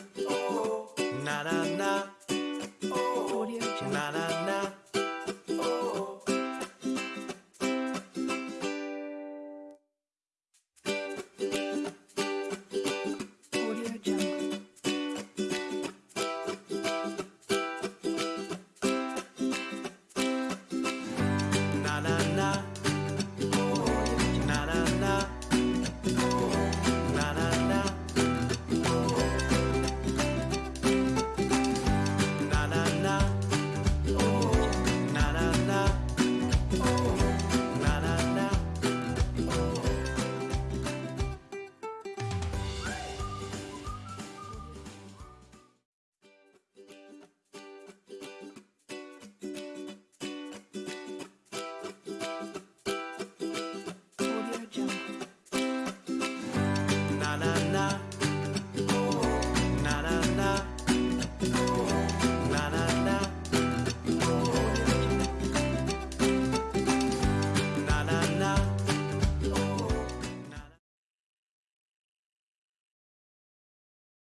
Oh.